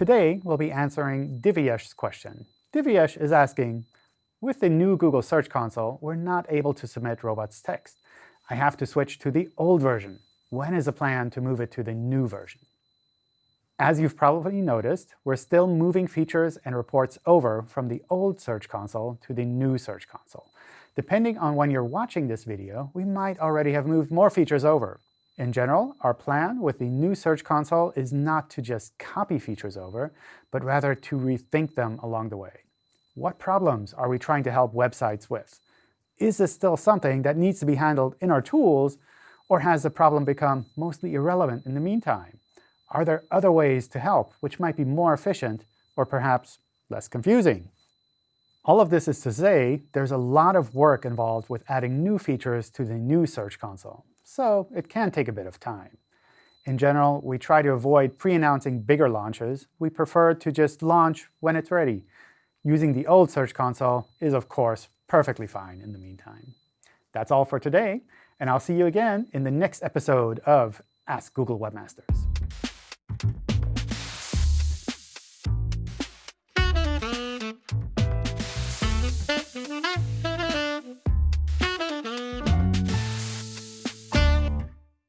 Today, we'll be answering Divyesh's question. Divyesh is asking, with the new Google Search Console, we're not able to submit robots text. I have to switch to the old version. When is the plan to move it to the new version? As you've probably noticed, we're still moving features and reports over from the old Search Console to the new Search Console. Depending on when you're watching this video, we might already have moved more features over. In general, our plan with the new Search Console is not to just copy features over, but rather to rethink them along the way. What problems are we trying to help websites with? Is this still something that needs to be handled in our tools, or has the problem become mostly irrelevant in the meantime? Are there other ways to help which might be more efficient or perhaps less confusing? All of this is to say there's a lot of work involved with adding new features to the new Search Console, so it can take a bit of time. In general, we try to avoid pre-announcing bigger launches. We prefer to just launch when it's ready. Using the old Search Console is, of course, perfectly fine in the meantime. That's all for today, and I'll see you again in the next episode of Ask Google Webmasters.